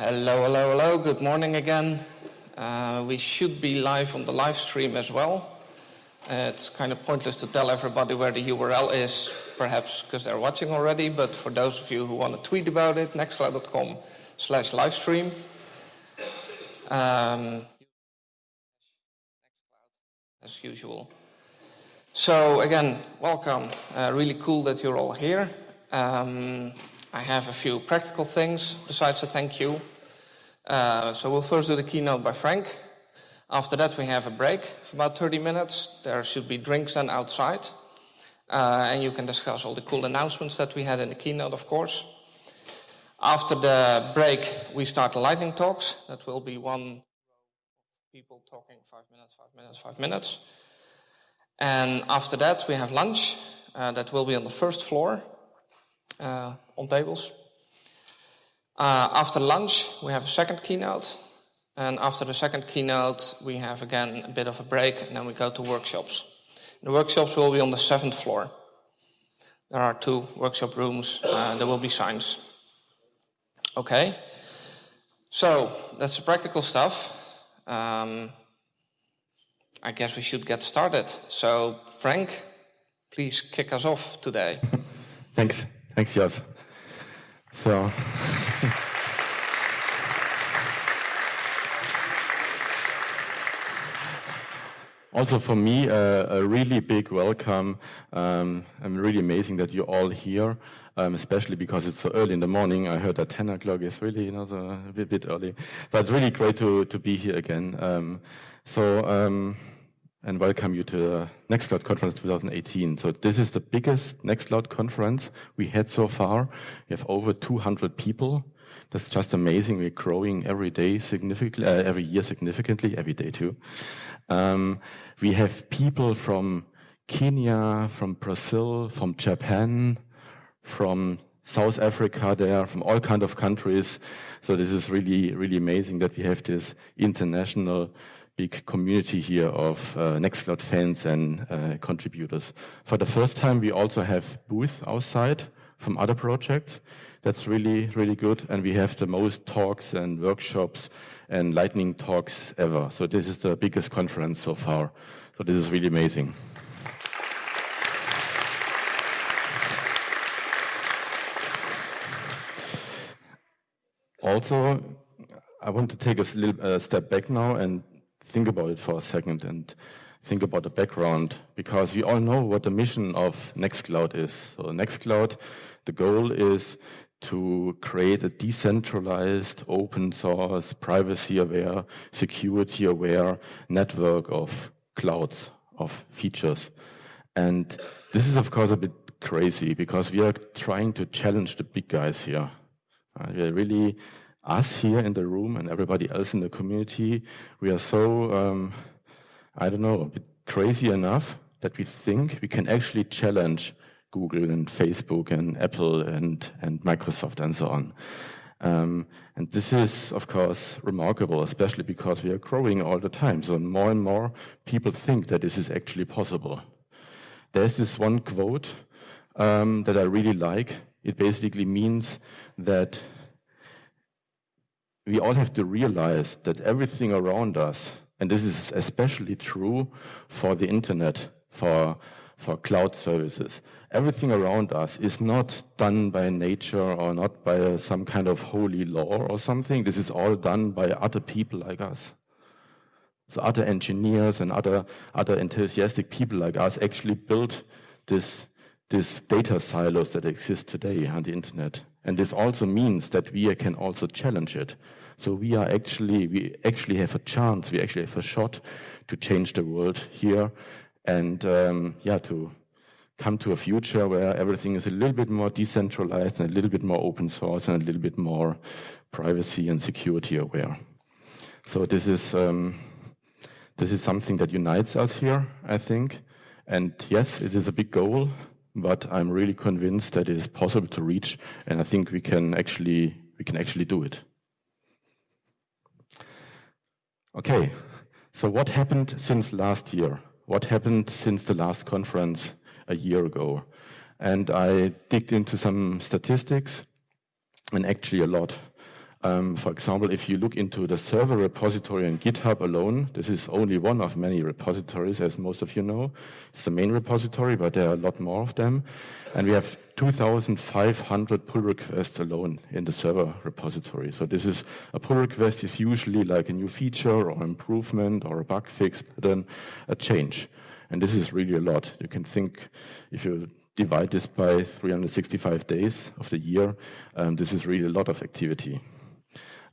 Hello, hello, hello. Good morning again. Uh, we should be live on the live stream as well. Uh, it's kind of pointless to tell everybody where the URL is, perhaps because they're watching already, but for those of you who want to tweet about it, nextcloud.com slash livestream. Um, as usual. So again, welcome. Uh, really cool that you're all here. Um, I have a few practical things besides a thank you. Uh, so we'll first do the keynote by Frank. After that, we have a break for about 30 minutes. There should be drinks then outside. Uh, and you can discuss all the cool announcements that we had in the keynote, of course. After the break, we start the lightning talks. That will be one people talking five minutes, five minutes, five minutes. And after that, we have lunch. Uh, that will be on the first floor on tables. Uh, after lunch, we have a second keynote. And after the second keynote, we have again a bit of a break, and then we go to workshops. The workshops will be on the seventh floor. There are two workshop rooms. Uh, there will be signs. Okay. So that's the practical stuff. Um, I guess we should get started. So, Frank, please kick us off today. Thanks. Thanks, Jos. So. also for me, uh, a really big welcome. Um, I'm really amazing that you're all here, um, especially because it's so early in the morning. I heard that 10 o'clock is really, you know, a bit, early, but really great to, to be here again. Um, so, um, and welcome you to the Nextcloud Conference 2018. So this is the biggest Nextcloud conference we had so far. We have over 200 people. That's just amazing. We're growing every day significantly, uh, every year significantly, every day too. Um, we have people from Kenya, from Brazil, from Japan, from South Africa there, from all kind of countries. So this is really, really amazing that we have this international big community here of uh, Nextcloud fans and uh, contributors. For the first time, we also have booth outside from other projects. That's really, really good. And we have the most talks and workshops and lightning talks ever. So this is the biggest conference so far. So this is really amazing. Also, I want to take a little uh, step back now and think about it for a second and think about the background because we all know what the mission of Nextcloud is. So Nextcloud, the goal is to create a decentralized, open source, privacy aware, security aware network of clouds, of features. And this is of course a bit crazy because we are trying to challenge the big guys here. Uh, we are really us here in the room and everybody else in the community, we are so, um, I don't know, crazy enough that we think we can actually challenge Google and Facebook and Apple and, and Microsoft and so on. Um, and this is, of course, remarkable, especially because we are growing all the time. So more and more people think that this is actually possible. There's this one quote um, that I really like. It basically means that we all have to realize that everything around us, and this is especially true for the internet, for, for cloud services, everything around us is not done by nature or not by some kind of holy law or something. This is all done by other people like us. So other engineers and other, other enthusiastic people like us actually built this, this data silos that exist today on the internet. And this also means that we can also challenge it. So we are actually, we actually have a chance, we actually have a shot to change the world here and um, yeah, to come to a future where everything is a little bit more decentralized and a little bit more open source and a little bit more privacy and security aware. So this is, um, this is something that unites us here, I think. And yes, it is a big goal, but I'm really convinced that it is possible to reach, and I think we can actually we can actually do it. Okay, so what happened since last year? What happened since the last conference a year ago? And I digged into some statistics, and actually a lot. Um, for example, if you look into the server repository on GitHub alone, this is only one of many repositories, as most of you know. It's the main repository, but there are a lot more of them. And we have 2,500 pull requests alone in the server repository. So this is a pull request is usually like a new feature or improvement or a bug fix, then a change. And this is really a lot. You can think if you divide this by 365 days of the year, um, this is really a lot of activity.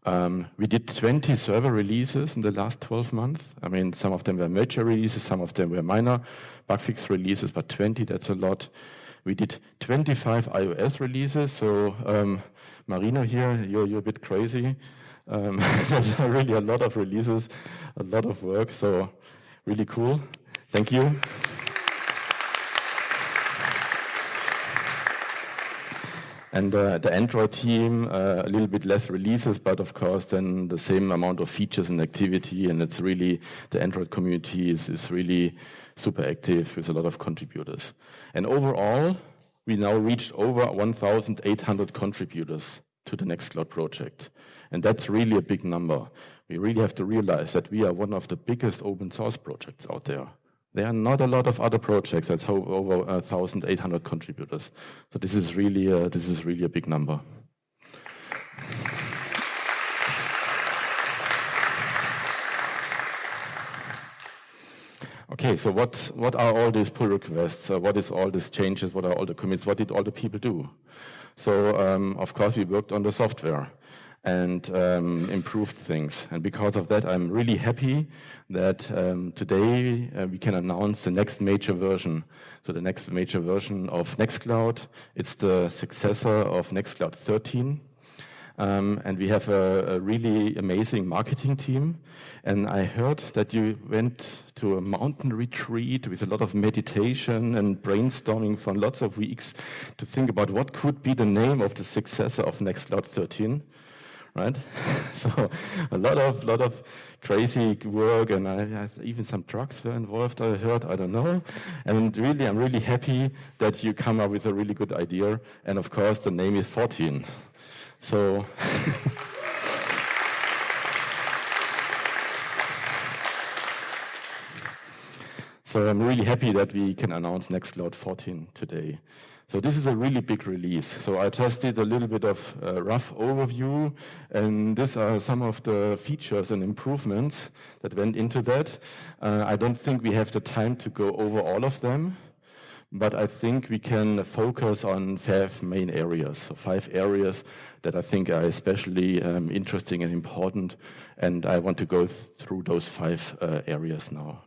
Um, we did 20 server releases in the last 12 months. I mean, some of them were major releases, some of them were minor bug fix releases, but 20, that's a lot. We did 25 iOS releases, so um, Marino here, you're, you're, a bit crazy. Um, there's really a lot of releases, a lot of work, so really cool. Thank you. And uh, the Android team, uh, a little bit less releases, but of course then the same amount of features and activity. And it's really, the Android community is, is really super active with a lot of contributors. And overall, we now reached over 1,800 contributors to the Nextcloud project. And that's really a big number. We really have to realize that we are one of the biggest open source projects out there. There are not a lot of other projects that have over 1,800 contributors. So this is really a, this is really a big number. Okay, so what, what are all these pull requests? Uh, what is all these changes? What are all the commits? What did all the people do? So, um, of course, we worked on the software and um, improved things. And because of that, I'm really happy that um, today uh, we can announce the next major version. So the next major version of Nextcloud, it's the successor of Nextcloud 13. Um, and we have a, a, really amazing marketing team. And I heard that you went to a mountain retreat with a lot of meditation and brainstorming for lots of weeks to think about what could be the name of the successor of Nextcloud 13 right? so a lot of lot of crazy work, and I, even some drugs were involved. I heard, I don't know. And really, I'm really happy that you come up with a really good idea. And of course, the name is 14. So. so I'm really happy that we can announce Nextcloud 14 today. So this is a really big release. So I just did a little bit of a rough overview, and these are some of the features and improvements that went into that. Uh, I don't think we have the time to go over all of them, but I think we can focus on five main areas, so five areas that I think are especially um, interesting and important, and I want to go th through those five uh, areas now.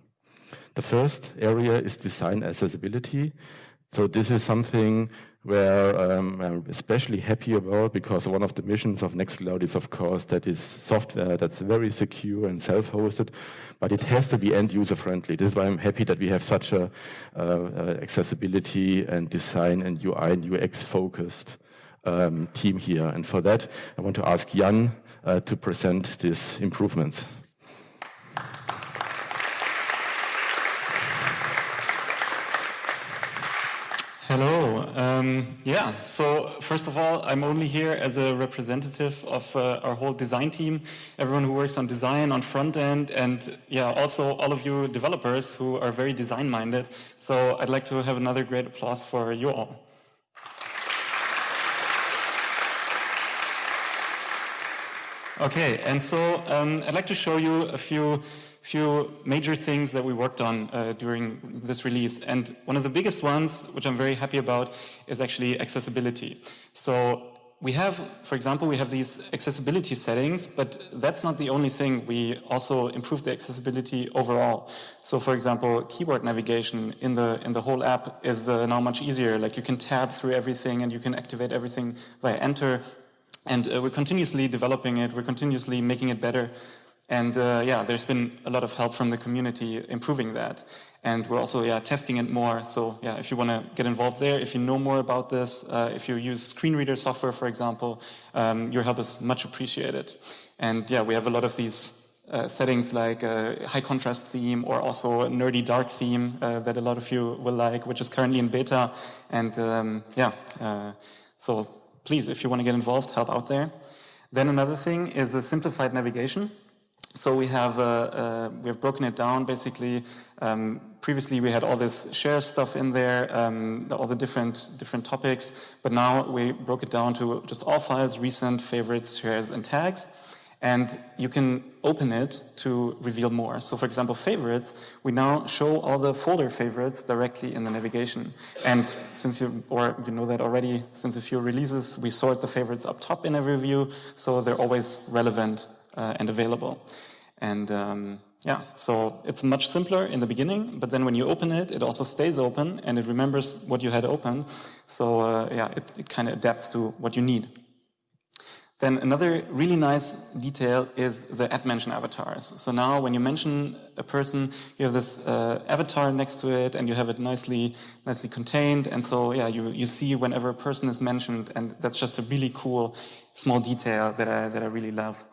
The first area is design accessibility. So this is something where um, I'm especially happy about because one of the missions of Nextcloud is, of course, that is software that's very secure and self-hosted, but it has to be end-user friendly. This is why I'm happy that we have such a uh, uh, accessibility and design and UI and UX focused um, team here. And for that, I want to ask Jan uh, to present these improvements. Hello. Um, yeah, so first of all, I'm only here as a representative of uh, our whole design team, everyone who works on design, on front end, and yeah, also all of you developers who are very design minded. So I'd like to have another great applause for you all. Okay, and so um, I'd like to show you a few few major things that we worked on uh, during this release. And one of the biggest ones, which I'm very happy about, is actually accessibility. So we have, for example, we have these accessibility settings, but that's not the only thing. We also improved the accessibility overall. So for example, keyboard navigation in the, in the whole app is uh, now much easier. Like you can tab through everything and you can activate everything via enter. And uh, we're continuously developing it. We're continuously making it better. And uh, yeah, there's been a lot of help from the community improving that. And we're also yeah, testing it more. So yeah, if you want to get involved there, if you know more about this, uh, if you use screen reader software, for example, um, your help is much appreciated. And yeah, we have a lot of these uh, settings like a high contrast theme or also a nerdy dark theme uh, that a lot of you will like, which is currently in beta. And um, yeah, uh, so please, if you want to get involved, help out there. Then another thing is a simplified navigation. So we have uh, uh, we have broken it down basically. Um, previously we had all this share stuff in there, um, all the different different topics, but now we broke it down to just all files, recent, favorites, shares, and tags. And you can open it to reveal more. So for example, favorites, we now show all the folder favorites directly in the navigation. And since you, or you know that already, since a few releases, we sort the favorites up top in every view, so they're always relevant uh, and available. And um, yeah, so it's much simpler in the beginning, but then when you open it, it also stays open and it remembers what you had opened. So uh, yeah, it, it kind of adapts to what you need. Then another really nice detail is the add mention avatars. So now when you mention a person, you have this uh, avatar next to it and you have it nicely, nicely contained. And so yeah, you, you see whenever a person is mentioned and that's just a really cool small detail that I, that I really love.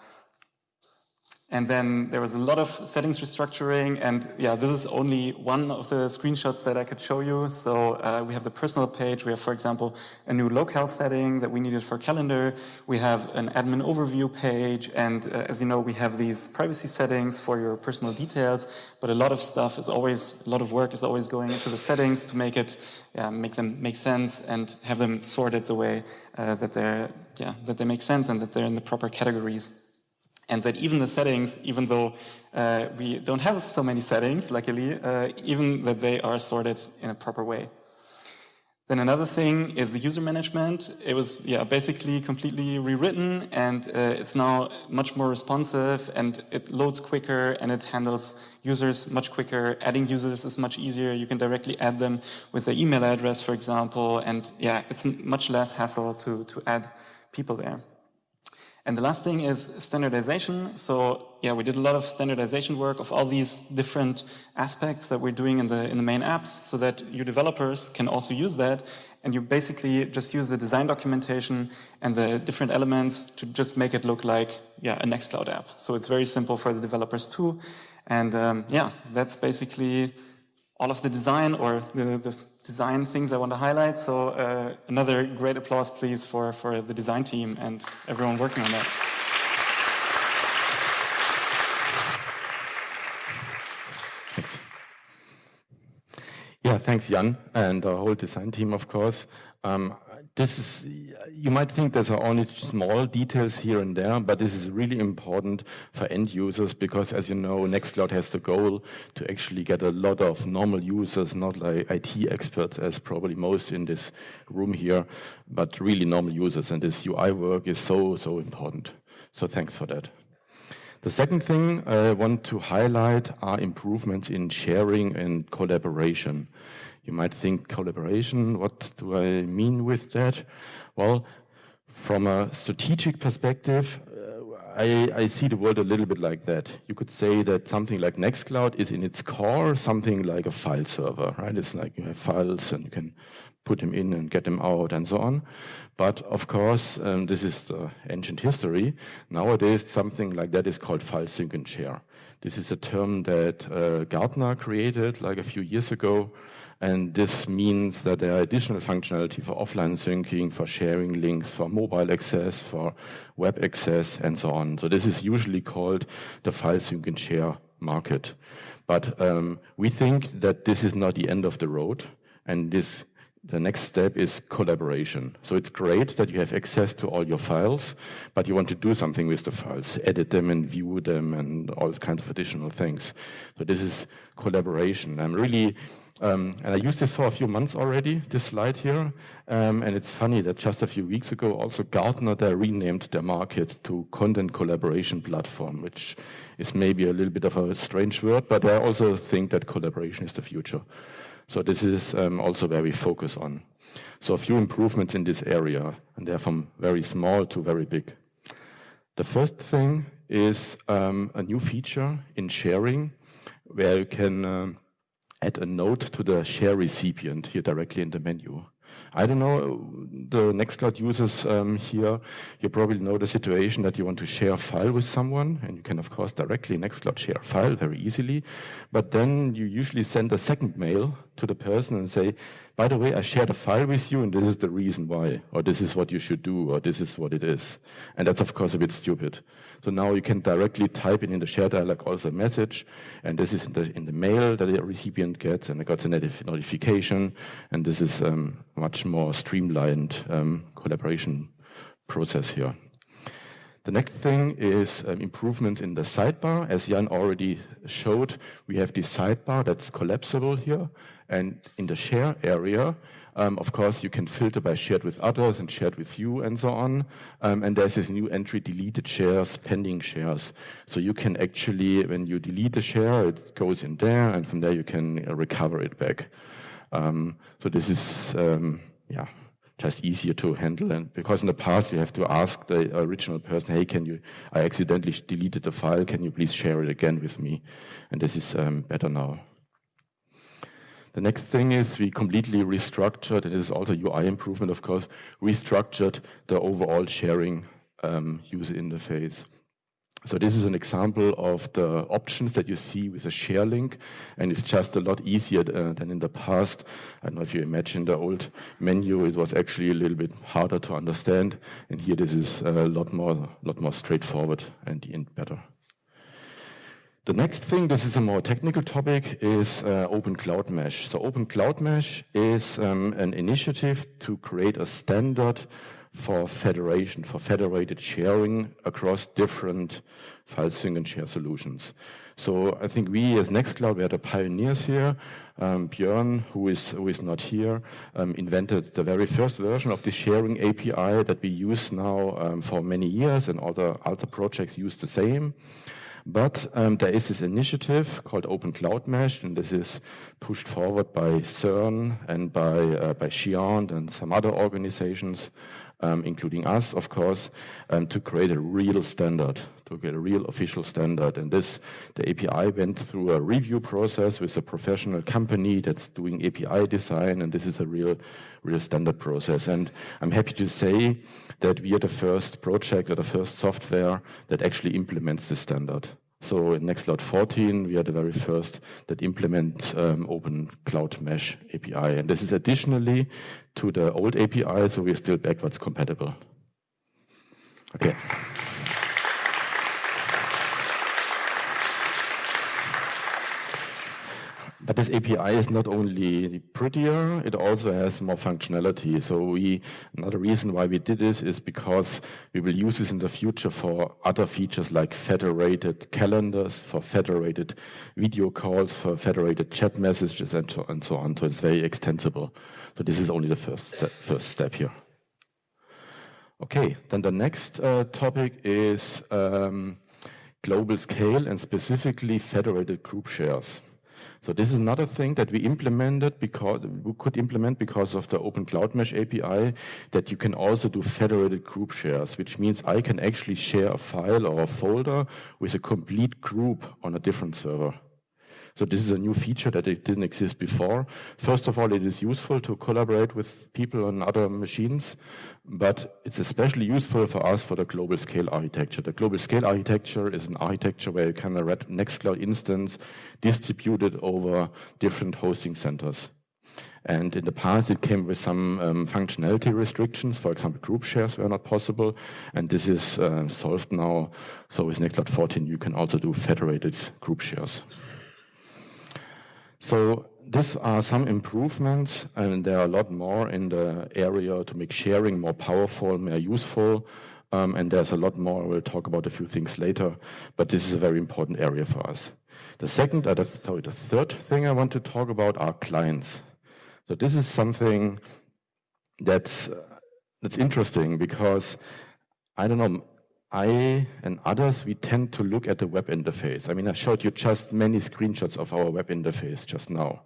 And then there was a lot of settings restructuring. And yeah, this is only one of the screenshots that I could show you. So uh, we have the personal page. We have, for example, a new locale setting that we needed for calendar. We have an admin overview page. And uh, as you know, we have these privacy settings for your personal details. But a lot of stuff is always, a lot of work is always going into the settings to make it, yeah, make them make sense and have them sorted the way uh, that they're, yeah, that they make sense and that they're in the proper categories and that even the settings, even though uh, we don't have so many settings, luckily, uh, even that they are sorted in a proper way. Then another thing is the user management. It was yeah basically completely rewritten and uh, it's now much more responsive and it loads quicker and it handles users much quicker. Adding users is much easier. You can directly add them with their email address, for example. And yeah, it's much less hassle to, to add people there. And the last thing is standardization. So yeah, we did a lot of standardization work of all these different aspects that we're doing in the in the main apps so that you developers can also use that. And you basically just use the design documentation and the different elements to just make it look like yeah, a Nextcloud app. So it's very simple for the developers too. And um, yeah, that's basically all of the design or the, the design things I want to highlight. So uh, another great applause, please, for, for the design team and everyone working on that. Thanks. Yeah, thanks, Jan, and the whole design team, of course. Um, this is, you might think there's only small details here and there, but this is really important for end users because as you know, Nextcloud has the goal to actually get a lot of normal users, not like IT experts as probably most in this room here, but really normal users. And this UI work is so, so important. So thanks for that. The second thing I want to highlight are improvements in sharing and collaboration. You might think collaboration, what do I mean with that? Well, from a strategic perspective, uh, I, I, see the world a little bit like that. You could say that something like Nextcloud is in its core something like a file server, right? It's like you have files and you can put them in and get them out and so on. But of course, um, this is the ancient history. Nowadays, something like that is called file sync and share. This is a term that uh, Gartner created like a few years ago and this means that there are additional functionality for offline syncing, for sharing links, for mobile access, for web access, and so on. So this is usually called the file sync and share market. But um, we think that this is not the end of the road, and this the next step is collaboration. So it's great that you have access to all your files, but you want to do something with the files, edit them and view them and all kinds of additional things. So this is collaboration. I'm really um, and I used this for a few months already, this slide here. Um, and it's funny that just a few weeks ago, also Gartner, they renamed their market to Content Collaboration Platform, which is maybe a little bit of a strange word, but I also think that collaboration is the future. So this is um, also where we focus on. So a few improvements in this area, and they're from very small to very big. The first thing is um, a new feature in sharing, where you can um, add a note to the share recipient here directly in the menu. I don't know, the Nextcloud users um, here, you probably know the situation that you want to share a file with someone, and you can, of course, directly Nextcloud share a file very easily, but then you usually send a second mail to the person and say, by the way, I shared a file with you and this is the reason why, or this is what you should do, or this is what it is. And that's of course a bit stupid. So now you can directly type in in the share dialog also a message, and this is in the, in the mail that the recipient gets, and I got a notification, and this is um, much more streamlined um, collaboration process here. The next thing is um, improvements in the sidebar. As Jan already showed, we have this sidebar that's collapsible here. And in the share area, um, of course, you can filter by shared with others and shared with you and so on. Um, and there's this new entry, deleted shares, pending shares. So you can actually, when you delete the share, it goes in there, and from there you can uh, recover it back. Um, so this is, um, yeah, just easier to handle. And because in the past you have to ask the original person, hey, can you, I accidentally deleted the file, can you please share it again with me? And this is um, better now. The next thing is we completely restructured, and this is also UI improvement, of course, restructured the overall sharing um, user interface. So this is an example of the options that you see with a share link, and it's just a lot easier uh, than in the past. I don't know if you imagine the old menu; it was actually a little bit harder to understand, and here this is a lot more, lot more straightforward and better. The next thing, this is a more technical topic, is uh, Open Cloud Mesh. So Open Cloud Mesh is um, an initiative to create a standard for federation, for federated sharing across different file sync and share solutions. So I think we as Nextcloud, we are the pioneers here. Um, Björn, who is, who is not here, um, invented the very first version of the sharing API that we use now um, for many years and other, other projects use the same. But um, there is this initiative called Open Cloud Mesh, and this is pushed forward by CERN and by, uh, by GÉANT and some other organizations um, including us, of course, um, to create a real standard, to get a real official standard. And this, the API went through a review process with a professional company that's doing API design, and this is a real, real standard process. And I'm happy to say that we are the first project or the first software that actually implements this standard. So in Nextcloud 14, we are the very first that implement um, Open Cloud Mesh API. And this is additionally to the old API, so we're still backwards compatible. Okay. But this API is not only prettier, it also has more functionality. So we, another reason why we did this is because we will use this in the future for other features like federated calendars, for federated video calls, for federated chat messages, and so, and so on. So it's very extensible. So this is only the first step, first step here. Okay, then the next uh, topic is um, global scale and specifically federated group shares. So this is another thing that we implemented because we could implement because of the Open Cloud Mesh API that you can also do federated group shares, which means I can actually share a file or a folder with a complete group on a different server. So this is a new feature that it didn't exist before. First of all, it is useful to collaborate with people on other machines, but it's especially useful for us for the global scale architecture. The global scale architecture is an architecture where you can have a Nextcloud instance distributed over different hosting centers. And in the past, it came with some um, functionality restrictions. For example, group shares were not possible. And this is uh, solved now. So with Nextcloud 14, you can also do federated group shares. So these are some improvements, and there are a lot more in the area to make sharing more powerful, more useful. Um, and there's a lot more. We'll talk about a few things later, but this is a very important area for us. The second, uh, the, sorry, the third thing I want to talk about are clients. So this is something that's uh, that's interesting because I don't know. I and others, we tend to look at the web interface. I mean, I showed you just many screenshots of our web interface just now.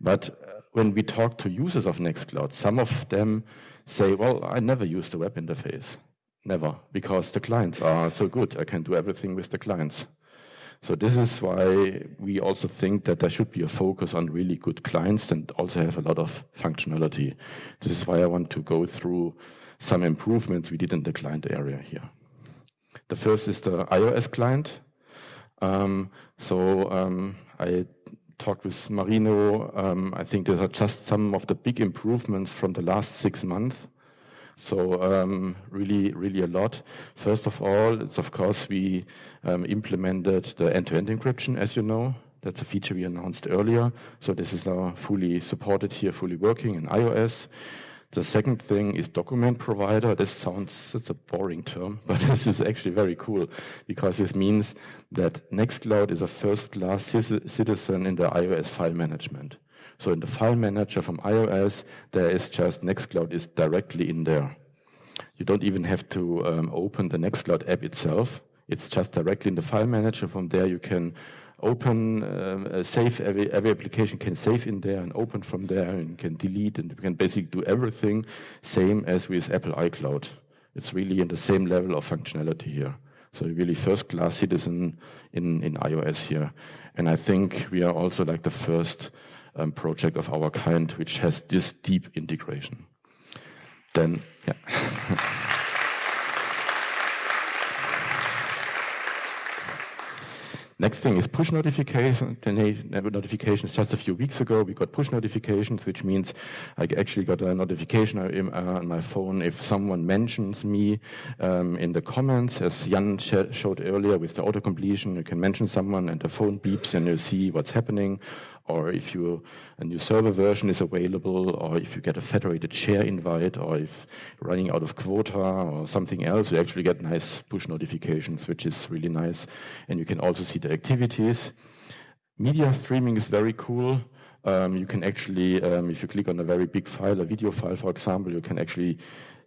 But uh, when we talk to users of Nextcloud, some of them say, well, I never use the web interface. Never, because the clients are so good. I can do everything with the clients. So this is why we also think that there should be a focus on really good clients and also have a lot of functionality. This is why I want to go through some improvements we did in the client area here. The first is the iOS client. Um, so um, I talked with Marino. Um, I think these are just some of the big improvements from the last six months. So um, really, really a lot. First of all, it's of course we um, implemented the end-to-end -end encryption, as you know. That's a feature we announced earlier. So this is now fully supported here, fully working in iOS. The second thing is document provider. This sounds, it's a boring term, but this is actually very cool because this means that Nextcloud is a first-class citizen in the iOS file management. So in the file manager from iOS, there is just Nextcloud is directly in there. You don't even have to um, open the Nextcloud app itself. It's just directly in the file manager. From there, you can open, uh, save, every, every application can save in there and open from there and can delete and you can basically do everything same as with Apple iCloud. It's really in the same level of functionality here. So really first class citizen in, in iOS here. And I think we are also like the first um, project of our kind which has this deep integration. Then, yeah. Next thing is push notifications. Notifications just a few weeks ago, we got push notifications, which means I actually got a notification on my phone if someone mentions me um, in the comments, as Jan sh showed earlier with the auto completion. You can mention someone and the phone beeps and you see what's happening or if you, a new server version is available, or if you get a federated share invite, or if running out of quota or something else, you actually get nice push notifications, which is really nice. And you can also see the activities. Media streaming is very cool. Um, you can actually, um, if you click on a very big file, a video file, for example, you can actually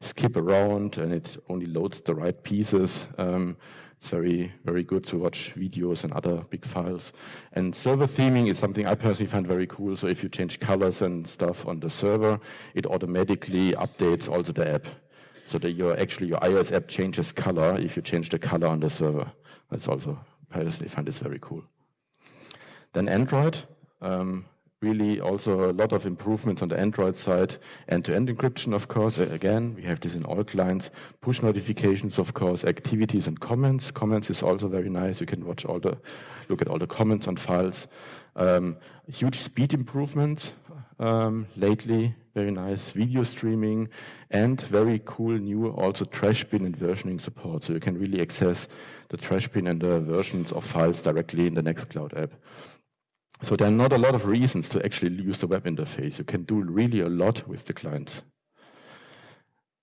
skip around and it only loads the right pieces. Um, it's very, very good to watch videos and other big files. And server theming is something I personally find very cool. So if you change colors and stuff on the server, it automatically updates also the app. So that your actually your iOS app changes color if you change the color on the server. That's also personally find this very cool. Then Android. Um, really also a lot of improvements on the Android side. End-to-end -end encryption, of course. Again, we have this in all clients. Push notifications, of course, activities and comments. Comments is also very nice. You can watch all the, look at all the comments on files. Um, huge speed improvements um, lately, very nice video streaming and very cool new also trash bin and versioning support. So you can really access the trash bin and the versions of files directly in the Nextcloud app. So there are not a lot of reasons to actually use the web interface. You can do really a lot with the clients.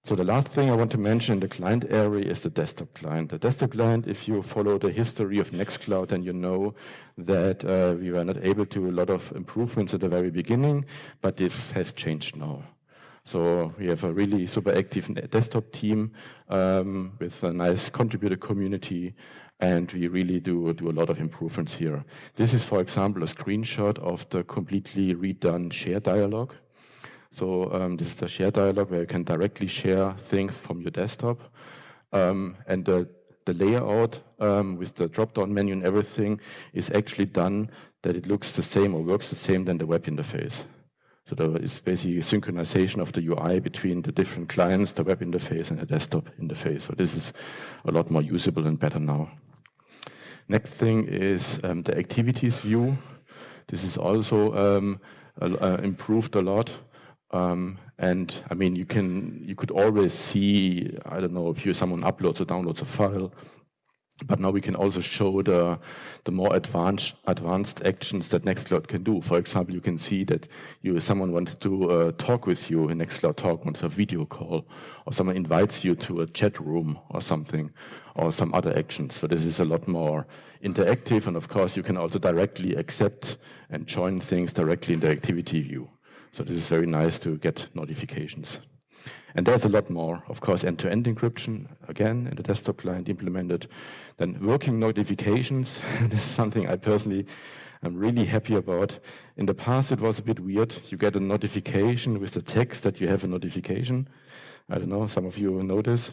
So the last thing I want to mention in the client area is the desktop client. The desktop client, if you follow the history of Nextcloud, then you know that uh, we were not able to do a lot of improvements at the very beginning, but this has changed now. So we have a really super active desktop team um, with a nice contributor community and we really do, do a lot of improvements here. This is, for example, a screenshot of the completely redone share dialog. So um, this is the share dialog where you can directly share things from your desktop. Um, and the, the layout um, with the drop-down menu and everything is actually done that it looks the same or works the same than the web interface. So there is basically synchronization of the UI between the different clients, the web interface and the desktop interface. So this is a lot more usable and better now. Next thing is um, the activities view. This is also um, uh, improved a lot. Um, and I mean, you can you could always see, I don't know, if you someone uploads or downloads a file, but now we can also show the, the more advanced, advanced actions that Nextcloud can do. For example, you can see that you, someone wants to uh, talk with you in Nextcloud Talk, wants a video call, or someone invites you to a chat room or something, or some other actions. So this is a lot more interactive, and of course you can also directly accept and join things directly in the activity view. So this is very nice to get notifications. And there's a lot more. Of course, end-to-end -end encryption, again, in the desktop client implemented. Then working notifications. this is something I personally am really happy about. In the past, it was a bit weird. You get a notification with the text that you have a notification. I don't know, some of you know this.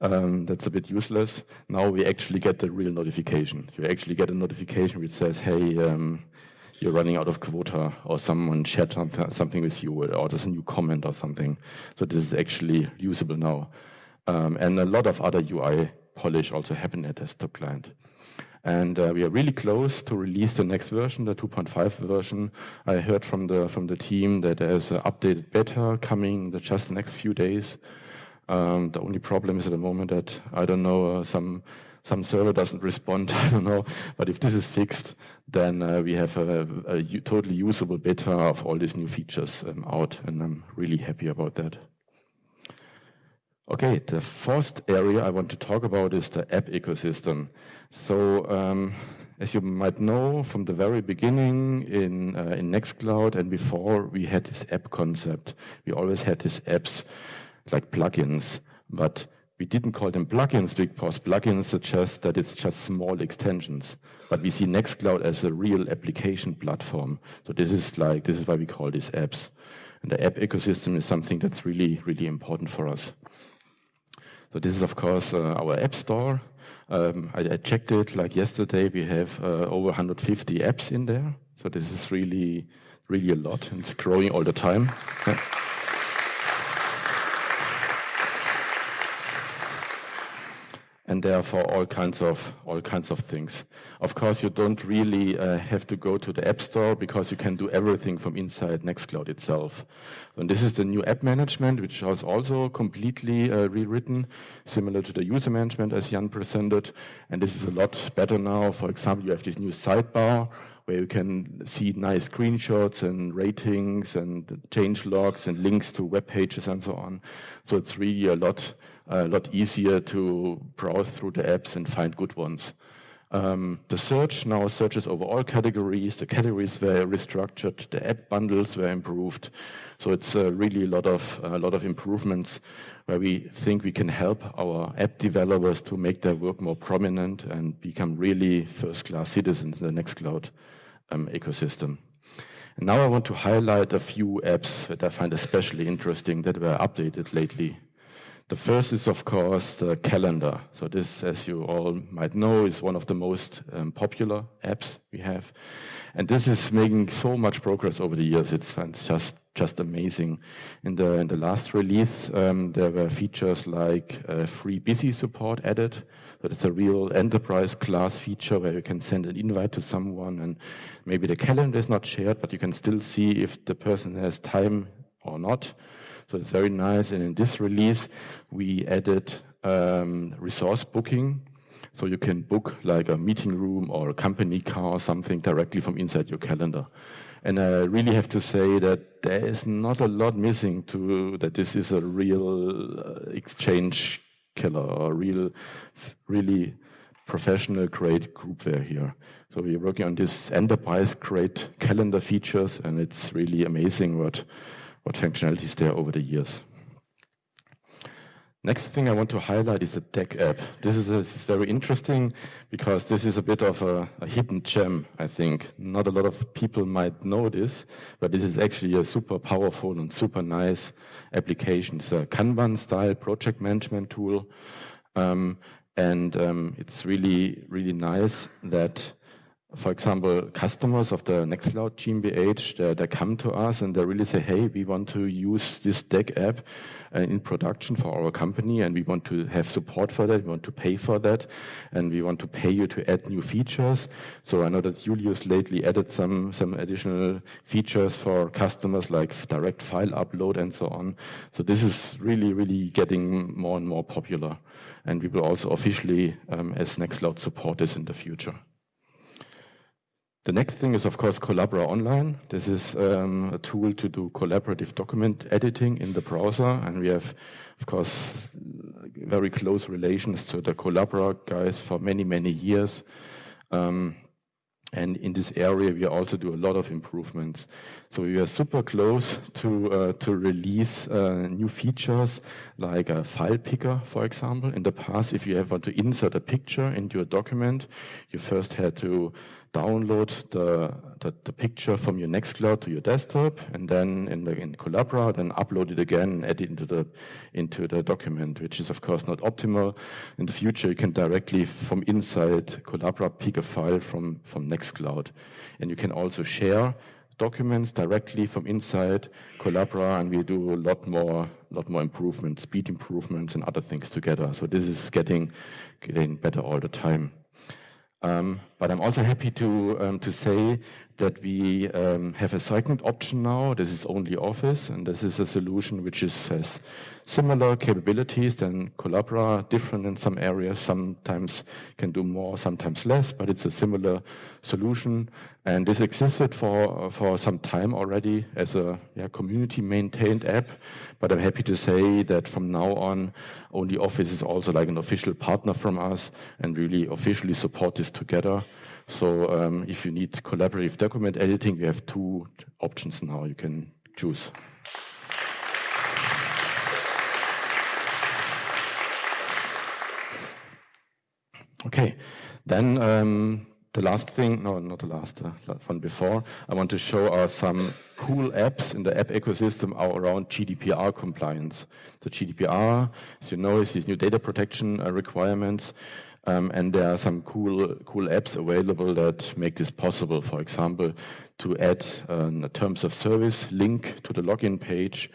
Um, that's a bit useless. Now we actually get the real notification. You actually get a notification which says, hey, um, you're running out of quota or someone shared something with you or there's a new comment or something. So this is actually usable now. Um, and a lot of other UI polish also happen at desktop client. and uh, we are really close to release the next version, the 2.5 version. I heard from the from the team that there's an updated beta coming the just the next few days. Um, the only problem is at the moment that I don't know uh, some some server doesn't respond. I don't know, but if this is fixed, then uh, we have a, a, totally usable beta of all these new features um, out, and I'm really happy about that. Okay, the first area I want to talk about is the app ecosystem. So, um, as you might know from the very beginning in, uh, in Nextcloud and before, we had this app concept. We always had these apps like plugins, but we didn't call them plugins because plugins suggest that it's just small extensions. But we see Nextcloud as a real application platform. So this is like, this is why we call these apps. And the app ecosystem is something that's really, really important for us. So this is, of course, uh, our app store. Um, I, I, checked it like yesterday. We have uh, over 150 apps in there. So this is really, really a lot, and it's growing all the time. Yeah. And therefore all kinds of all kinds of things. Of course, you don't really uh, have to go to the App Store because you can do everything from inside Nextcloud itself. And this is the new app management, which was also completely uh, rewritten, similar to the user management as Jan presented. And this is a lot better now. For example, you have this new sidebar where you can see nice screenshots and ratings and change logs and links to web pages and so on. So it's really a lot a lot easier to browse through the apps and find good ones. Um, the search now searches over all categories. The categories were restructured. The app bundles were improved. So it's uh, really a lot of a lot of improvements where we think we can help our app developers to make their work more prominent and become really first-class citizens in the Nextcloud um, ecosystem. And now I want to highlight a few apps that I find especially interesting that were updated lately. The first is, of course, the calendar. So this, as you all might know, is one of the most um, popular apps we have. And this is making so much progress over the years. It's, it's just just amazing. In the in the last release, um, there were features like uh, free busy support added. So it's a real enterprise class feature where you can send an invite to someone, and maybe the calendar is not shared, but you can still see if the person has time or not. So it's very nice. And in this release, we added um, resource booking. So you can book like a meeting room or a company car or something directly from inside your calendar. And I really have to say that there is not a lot missing to that this is a real uh, exchange killer or real, really professional great groupware here. So we're working on this enterprise great calendar features and it's really amazing what what functionalities there over the years. Next thing I want to highlight is the deck app. This is, a, this is very interesting because this is a bit of a, a, hidden gem, I think. Not a lot of people might know this, but this is actually a super powerful and super nice application. It's a Kanban style project management tool. Um, and um, it's really, really nice that for example, customers of the Nextcloud GmbH, they, they, come to us and they really say, hey, we want to use this deck app uh, in production for our company and we want to have support for that, we want to pay for that, and we want to pay you to add new features. So I know that Julius lately added some, some additional features for customers like direct file upload and so on. So this is really, really getting more and more popular. And we will also officially, um, as Nextcloud, support this in the future. The next thing is, of course, Collabora Online. This is um, a tool to do collaborative document editing in the browser. And we have, of course, very close relations to the Collabora guys for many, many years. Um, and in this area, we also do a lot of improvements. So we are super close to uh, to release uh, new features like a file picker, for example. In the past, if you ever want to insert a picture into a document, you first had to download the, the, the, picture from your Nextcloud to your desktop, and then in, the, in Collabora, then upload it again and add it into the, into the document, which is of course not optimal. In the future, you can directly from inside Collabora pick a file from, from Nextcloud. And you can also share documents directly from inside Collabora, and we do a lot more, lot more improvements, speed improvements, and other things together. So this is getting, getting better all the time. Um, but I'm also happy to, um, to say that we um, have a second option now. This is only Office, and this is a solution which is, has similar capabilities than Collabora, different in some areas, sometimes can do more, sometimes less, but it's a similar solution. And this existed for, for some time already as a yeah, community-maintained app, but I'm happy to say that from now on, Only Office is also like an official partner from us and really officially support this together. So um, if you need collaborative document editing, you have two options now you can choose. Okay, then um, the last thing, no, not the last, uh, one before, I want to show are some cool apps in the app ecosystem around GDPR compliance. The GDPR, as you know, is these new data protection uh, requirements. Um, and there are some cool, cool apps available that make this possible. For example, to add um, a terms of service link to the login page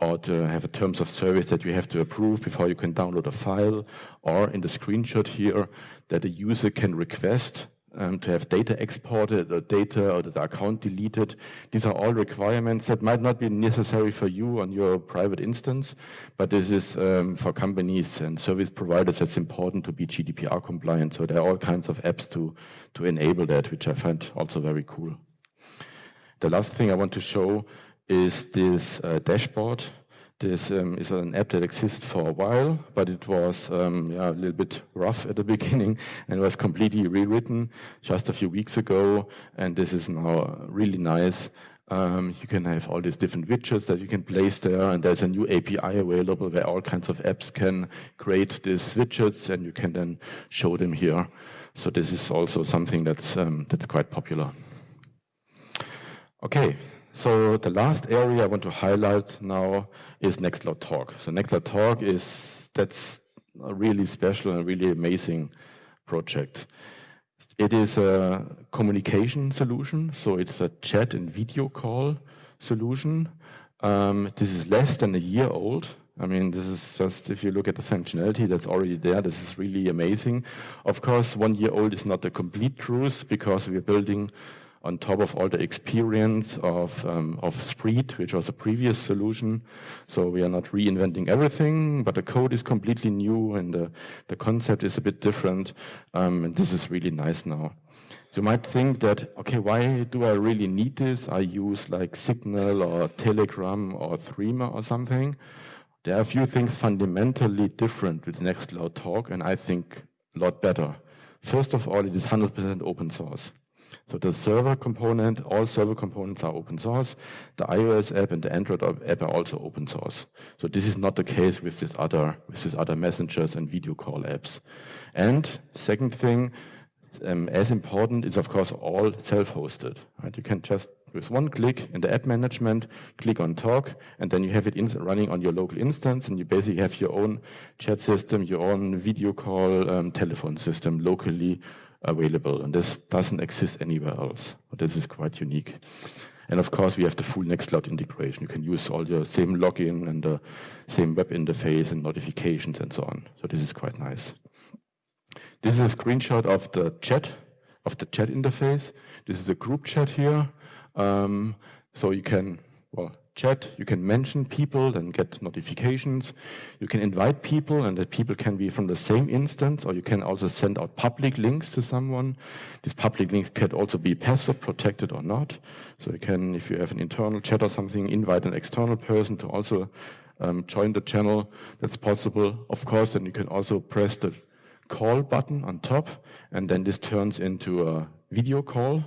or to have a terms of service that you have to approve before you can download a file, or in the screenshot here, that a user can request um, to have data exported or data or the account deleted. These are all requirements that might not be necessary for you on your private instance, but this is um, for companies and service providers that's important to be GDPR compliant. So there are all kinds of apps to, to enable that, which I find also very cool. The last thing I want to show is this uh, dashboard. This um, is an app that exists for a while, but it was um, yeah, a little bit rough at the beginning and was completely rewritten just a few weeks ago. And this is now really nice. Um, you can have all these different widgets that you can place there, and there's a new API available where all kinds of apps can create these widgets, and you can then show them here. So this is also something that's um, that's quite popular. Okay, so the last area I want to highlight now is Nextcloud Talk. So Nextcloud Talk is, that's a really special and really amazing project. It is a communication solution, so it's a chat and video call solution. Um, this is less than a year old. I mean, this is just, if you look at the functionality that's already there, this is really amazing. Of course, one year old is not the complete truth because we're building on top of all the experience of, um, of Spreed, which was a previous solution. So we are not reinventing everything, but the code is completely new and the, the concept is a bit different. Um, and this is really nice now. You might think that, okay, why do I really need this? I use like Signal or Telegram or Threema or something. There are a few things fundamentally different with Nextcloud Talk, and I think a lot better. First of all, it is 100% open source. So the server component, all server components are open source. The iOS app and the Android app are also open source. So this is not the case with this other with these other messengers and video call apps. And second thing, um, as important is of course all self-hosted. Right? You can just with one click in the app management, click on talk, and then you have it running on your local instance, and you basically have your own chat system, your own video call um, telephone system locally available. And this doesn't exist anywhere else. But this is quite unique. And of course, we have the full Nextcloud integration. You can use all your same login and the same web interface and notifications and so on. So this is quite nice. This is a screenshot of the chat, of the chat interface. This is a group chat here. Um, so you can, well, chat, you can mention people and get notifications. You can invite people and that people can be from the same instance or you can also send out public links to someone. These public links can also be passive protected or not. So you can, if you have an internal chat or something, invite an external person to also um, join the channel. That's possible. Of course, then you can also press the call button on top and then this turns into a video call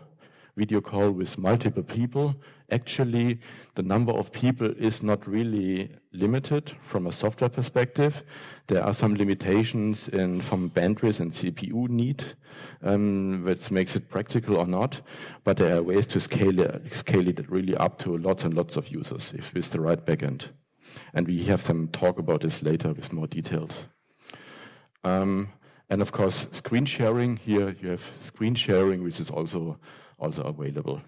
video call with multiple people, actually the number of people is not really limited from a software perspective. There are some limitations in from bandwidth and CPU need, um, which makes it practical or not, but there are ways to scale it, scale it really up to lots and lots of users if with the right backend. And we have some talk about this later with more details. Um, and of course, screen sharing, here you have screen sharing, which is also also available.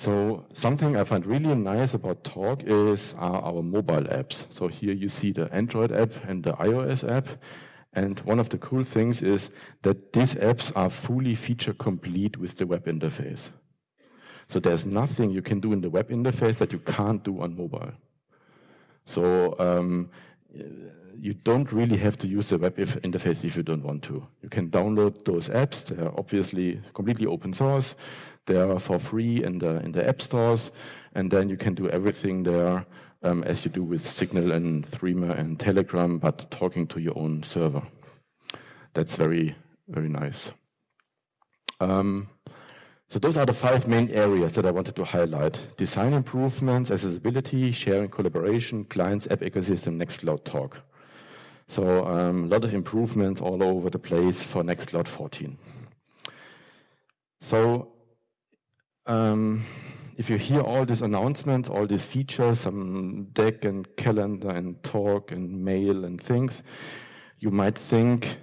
So something I find really nice about Talk is our mobile apps. So here you see the Android app and the iOS app. And one of the cool things is that these apps are fully feature complete with the web interface. So there's nothing you can do in the web interface that you can't do on mobile. So um, you don't really have to use the web interface if you don't want to. You can download those apps. They're obviously completely open source. They are for free in the, in the app stores. And then you can do everything there um, as you do with Signal and Threema and Telegram, but talking to your own server. That's very, very nice. Um, so those are the five main areas that I wanted to highlight. Design improvements, accessibility, sharing, collaboration, clients, app ecosystem, Nextcloud talk. So um, a lot of improvements all over the place for Nextcloud 14. So um, if you hear all these announcements, all these features, some deck and calendar and talk and mail and things, you might think,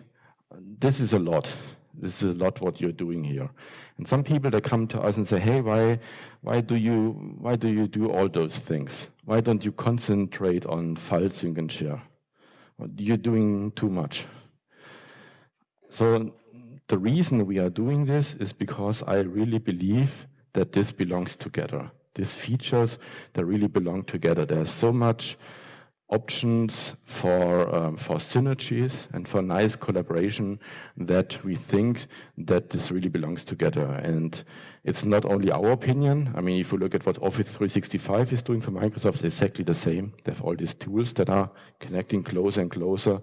this is a lot. This is a lot what you're doing here. And some people that come to us and say, hey, why, why, do you, why do you do all those things? Why don't you concentrate on file sync and share? you're doing too much. So the reason we are doing this is because I really believe that this belongs together. These features, they really belong together. There's so much options for, um, for synergies and for nice collaboration that we think that this really belongs together. And it's not only our opinion. I mean, if you look at what Office 365 is doing for Microsoft, it's exactly the same. They have all these tools that are connecting closer and closer.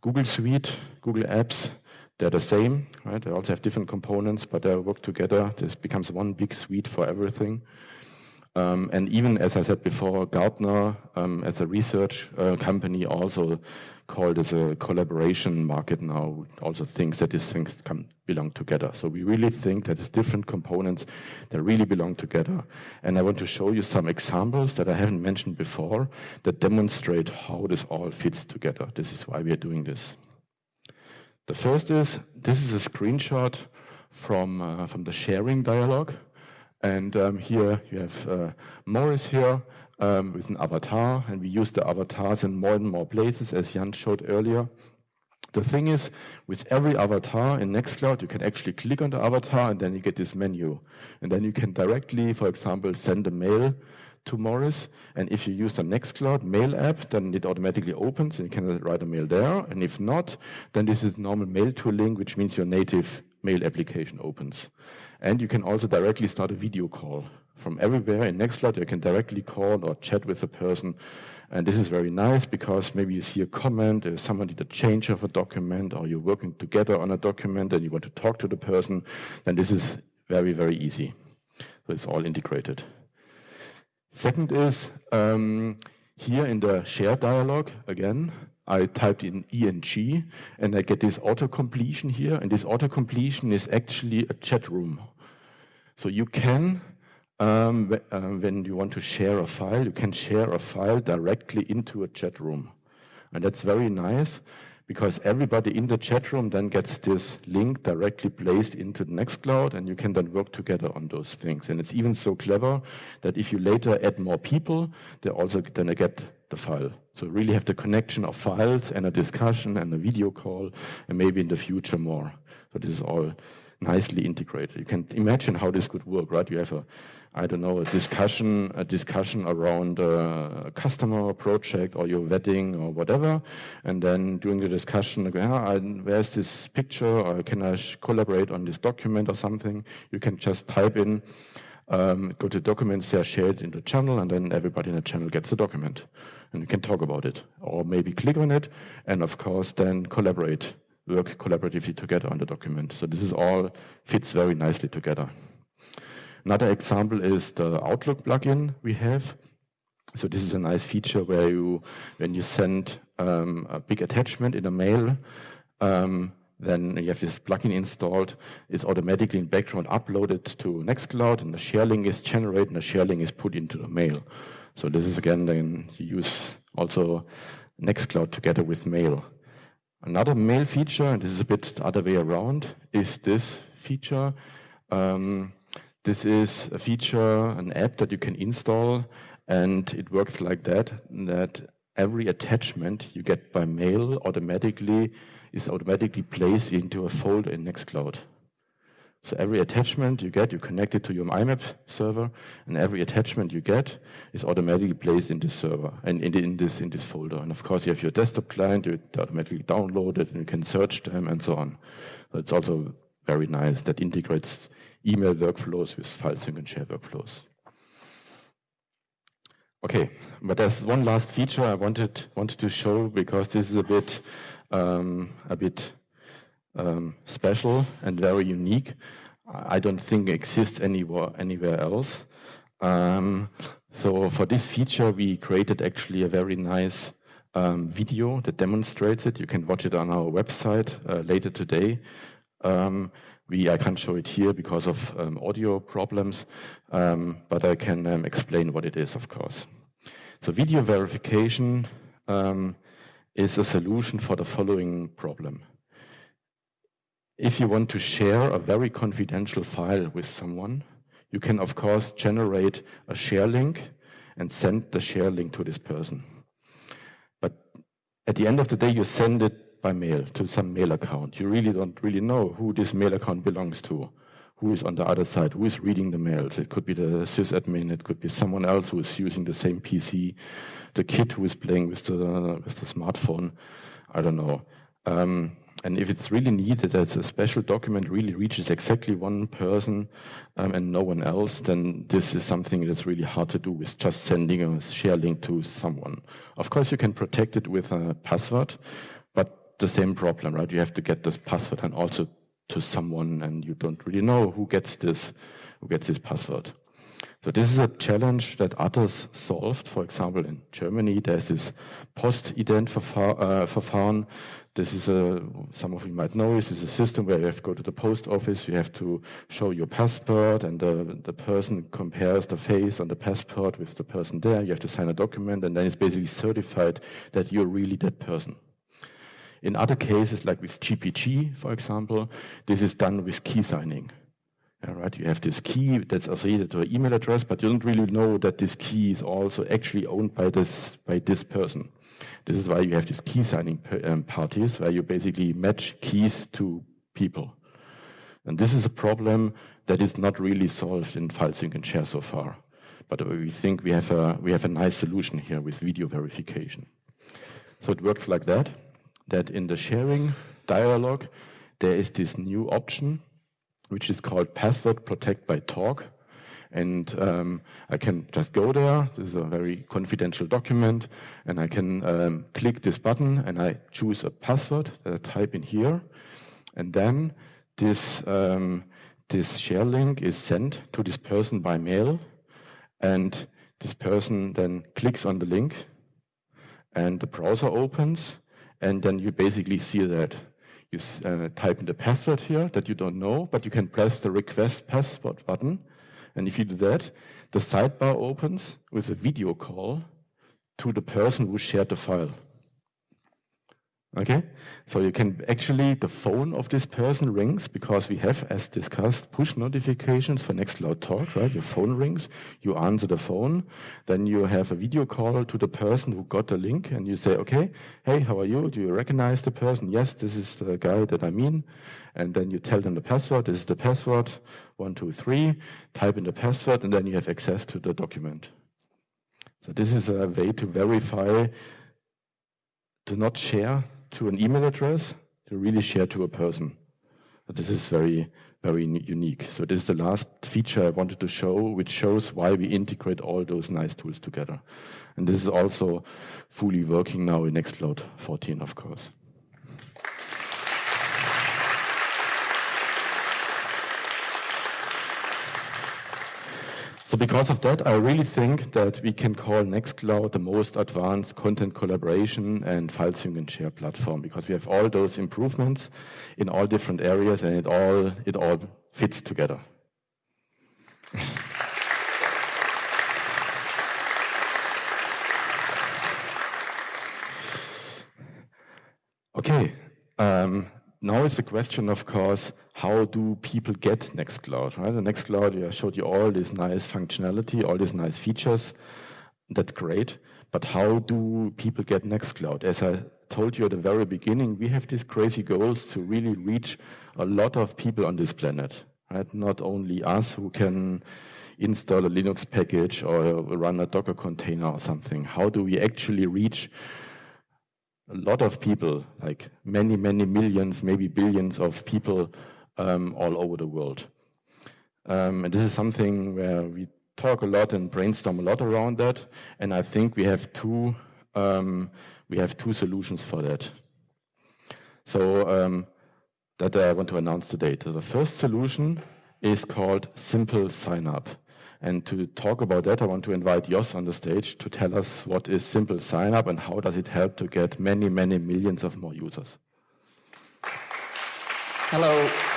Google Suite, Google Apps, they're the same, right? They also have different components, but they work together. This becomes one big suite for everything. Um, and even, as I said before, Gartner, um, as a research uh, company, also called as a collaboration market now, also thinks that these things can belong together. So we really think that it's different components that really belong together. And I want to show you some examples that I haven't mentioned before that demonstrate how this all fits together. This is why we are doing this. The first is, this is a screenshot from, uh, from the sharing dialogue. And um, here you have uh, Morris here um, with an avatar, and we use the avatars in more and more places, as Jan showed earlier. The thing is, with every avatar in Nextcloud, you can actually click on the avatar and then you get this menu. And then you can directly, for example, send a mail to Morris. And if you use the Nextcloud mail app, then it automatically opens and you can write a mail there. And if not, then this is normal mailto link, which means your native mail application opens. And you can also directly start a video call. From everywhere in Nextcloud, you can directly call or chat with a person. And this is very nice because maybe you see a comment, or somebody did a change of a document, or you're working together on a document and you want to talk to the person, then this is very, very easy. So it's all integrated. Second is, um, here in the share dialog, again, I typed in ENG and I get this auto completion here. And this auto completion is actually a chat room so you can, um, uh, when you want to share a file, you can share a file directly into a chat room. And that's very nice because everybody in the chat room then gets this link directly placed into the Nextcloud and you can then work together on those things. And it's even so clever that if you later add more people, they're also gonna get the file. So really have the connection of files and a discussion and a video call and maybe in the future more. So this is all nicely integrated. You can imagine how this could work, right? You have a, I don't know, a discussion, a discussion around a customer project or your wedding or whatever, and then during the discussion, ah, where's this picture, or can I collaborate on this document or something? You can just type in, um, go to documents, they are shared in the channel, and then everybody in the channel gets the document, and you can talk about it, or maybe click on it, and of course then collaborate work collaboratively together on the document. So this is all fits very nicely together. Another example is the Outlook plugin we have. So this is a nice feature where you, when you send um, a big attachment in a mail, um, then you have this plugin installed. It's automatically in background uploaded to Nextcloud, and the share link is generated, and the share link is put into the mail. So this is again, then you use also Nextcloud together with mail. Another mail feature, and this is a bit the other way around, is this feature. Um, this is a feature, an app that you can install, and it works like that, that every attachment you get by mail automatically is automatically placed into a folder in Nextcloud. So every attachment you get, you connect it to your IMAP server, and every attachment you get is automatically placed in this server and in, in, this in this folder. And of course, you have your desktop client, you automatically download it, and you can search them and so on. So it's also very nice that integrates email workflows with file sync and share workflows. Okay, but there's one last feature I wanted wanted to show because this is a bit um, a bit um, special and very unique. I don't think exists anywhere anywhere else. Um, so for this feature, we created actually a very nice um, video that demonstrates it. You can watch it on our website uh, later today. Um, we, I can't show it here because of um, audio problems, um, but I can um, explain what it is, of course. So video verification um, is a solution for the following problem. If you want to share a very confidential file with someone, you can, of course, generate a share link and send the share link to this person. But at the end of the day, you send it by mail to some mail account. You really don't really know who this mail account belongs to, who is on the other side, who is reading the mails. It could be the sysadmin, it could be someone else who is using the same PC, the kid who is playing with the, with the smartphone. I don't know. Um, and if it's really needed that a special document really reaches exactly one person um, and no one else, then this is something that's really hard to do with just sending a share link to someone. Of course, you can protect it with a password, the same problem, right? You have to get this password and also to someone and you don't really know who gets this, who gets this password. So this is a challenge that others solved. For example, in Germany, there's this Postident uh, Verfahren. This is a, some of you might know, this is a system where you have to go to the post office, you have to show your passport and the, the person compares the face on the passport with the person there. You have to sign a document and then it's basically certified that you're really that person. In other cases, like with GPG, for example, this is done with key signing. Right? You have this key that's associated to an email address, but you don't really know that this key is also actually owned by this by this person. This is why you have these key signing um, parties, where you basically match keys to people. And this is a problem that is not really solved in file sync and share so far. But we think we have a we have a nice solution here with video verification. So it works like that that in the sharing dialog, there is this new option, which is called password protect by talk. And um, I can just go there. This is a very confidential document. And I can um, click this button and I choose a password that I type in here. And then this, um, this share link is sent to this person by mail. And this person then clicks on the link and the browser opens and then you basically see that. You uh, type in the password here that you don't know, but you can press the request password button. And if you do that, the sidebar opens with a video call to the person who shared the file. Okay, so you can actually, the phone of this person rings because we have, as discussed, push notifications for Nextcloud Talk, right? Your phone rings, you answer the phone, then you have a video call to the person who got the link and you say, okay, hey, how are you? Do you recognize the person? Yes, this is the guy that I mean. And then you tell them the password, this is the password, one, two, three, type in the password, and then you have access to the document. So this is a way to verify, to not share to an email address to really share to a person. But this is very, very unique. So this is the last feature I wanted to show, which shows why we integrate all those nice tools together. And this is also fully working now in Nextcloud 14, of course. So because of that, I really think that we can call Nextcloud the most advanced content collaboration and file sync and share platform because we have all those improvements in all different areas and it all, it all fits together. okay, um, now is the question, of course, how do people get Nextcloud? Right? The Nextcloud, I showed you all this nice functionality, all these nice features. That's great. But how do people get Nextcloud? As I told you at the very beginning, we have these crazy goals to really reach a lot of people on this planet. Right? Not only us who can install a Linux package or run a Docker container or something. How do we actually reach a lot of people, like many, many millions, maybe billions of people um, all over the world? Um, and this is something where we talk a lot and brainstorm a lot around that. And I think we have two um, we have two solutions for that. So um, that I want to announce today. So the first solution is called Simple Sign Up. And to talk about that, I want to invite Jos on the stage to tell us what is Simple Sign Up and how does it help to get many, many millions of more users. Hello.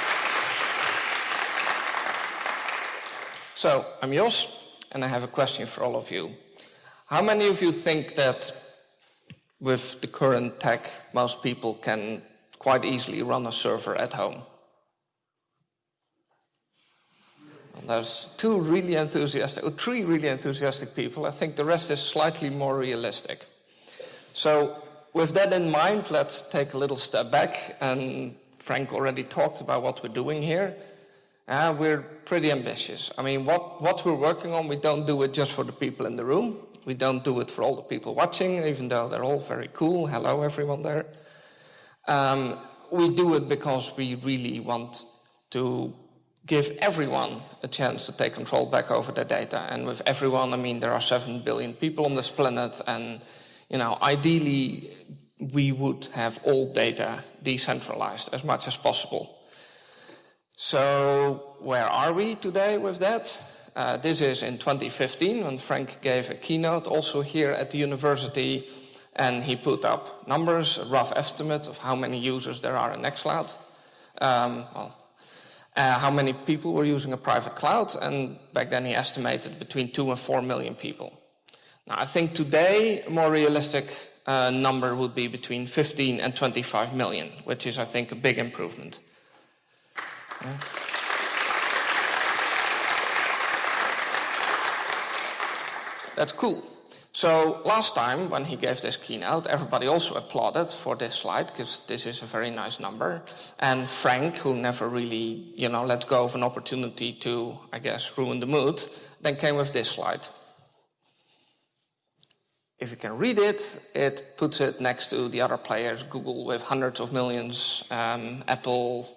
So, I'm Jos, and I have a question for all of you. How many of you think that with the current tech, most people can quite easily run a server at home. And there's two really enthusiastic, or three really enthusiastic people. I think the rest is slightly more realistic. So with that in mind, let's take a little step back. And Frank already talked about what we're doing here. Uh, we're pretty ambitious. I mean, what, what we're working on, we don't do it just for the people in the room. We don't do it for all the people watching, even though they're all very cool. Hello, everyone there. Um, we do it because we really want to give everyone a chance to take control back over their data. And with everyone, I mean there are 7 billion people on this planet, and you know, ideally, we would have all data decentralized as much as possible. So where are we today with that? Uh, this is in 2015 when Frank gave a keynote also here at the university and he put up numbers, a rough estimate of how many users there are in Nextcloud, um, well, uh, how many people were using a private cloud, and back then he estimated between 2 and 4 million people. Now, I think today a more realistic uh, number would be between 15 and 25 million, which is, I think, a big improvement. That's cool. So last time when he gave this keynote, everybody also applauded for this slide because this is a very nice number. And Frank, who never really, you know, let go of an opportunity to, I guess, ruin the mood, then came with this slide. If you can read it, it puts it next to the other players, Google with hundreds of millions, um, Apple.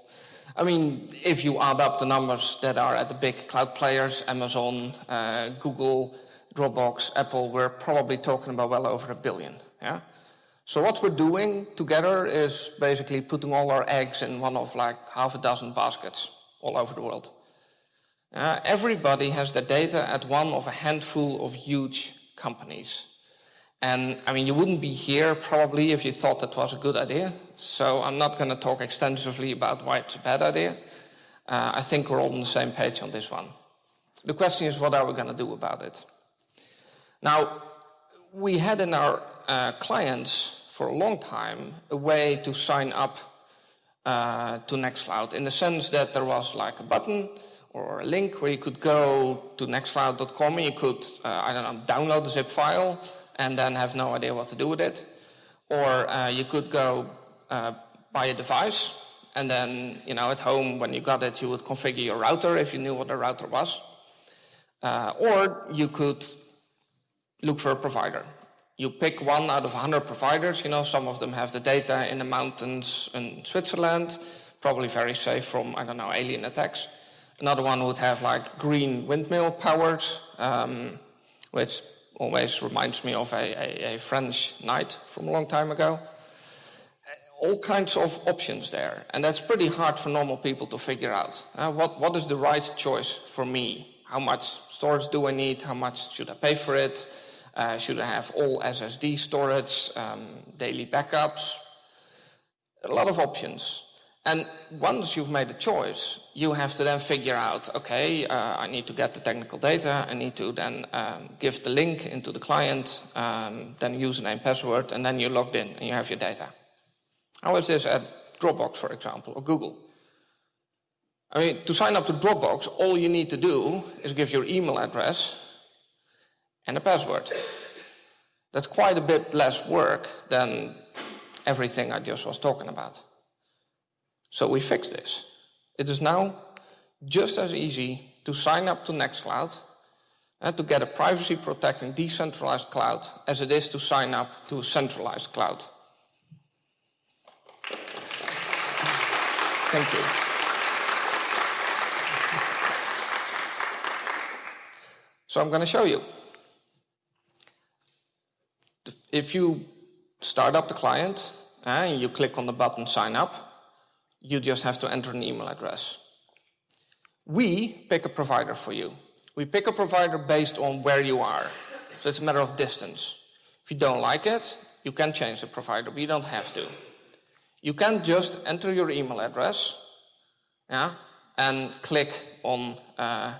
I mean, if you add up the numbers that are at the big cloud players, Amazon, uh, Google, Dropbox, Apple, we're probably talking about well over a billion. Yeah? So what we're doing together is basically putting all our eggs in one of like half a dozen baskets all over the world. Uh, everybody has their data at one of a handful of huge companies. And I mean, you wouldn't be here probably if you thought that was a good idea. So I'm not going to talk extensively about why it's a bad idea. Uh, I think we're all on the same page on this one. The question is, what are we going to do about it? Now, we had in our uh, clients for a long time a way to sign up uh, to Nextcloud in the sense that there was like a button or a link where you could go to nextcloud.com and you could, uh, I don't know, download the zip file and then have no idea what to do with it. Or uh, you could go uh, buy a device and then, you know, at home when you got it, you would configure your router if you knew what the router was. Uh, or you could look for a provider. You pick one out of 100 providers, you know, some of them have the data in the mountains in Switzerland, probably very safe from, I don't know, alien attacks. Another one would have like green windmill powered, um, which always reminds me of a, a, a, French knight from a long time ago. All kinds of options there, and that's pretty hard for normal people to figure out. Uh, what, what is the right choice for me? How much storage do I need? How much should I pay for it? Uh, should I have all SSD storage, um, daily backups? A lot of options. And once you've made a choice, you have to then figure out, okay, uh, I need to get the technical data, I need to then um, give the link into the client, um, then username, password, and then you're logged in and you have your data. How is this at Dropbox, for example, or Google? I mean, to sign up to Dropbox, all you need to do is give your email address and a password. That's quite a bit less work than everything I just was talking about. So we fixed this. It is now just as easy to sign up to Nextcloud and to get a privacy protecting decentralized cloud as it is to sign up to a centralized cloud. Thank you. So I'm going to show you. If you start up the client uh, and you click on the button sign up, you just have to enter an email address. We pick a provider for you. We pick a provider based on where you are. So it's a matter of distance. If you don't like it, you can change the provider, but don't have to. You can just enter your email address yeah, and click on uh,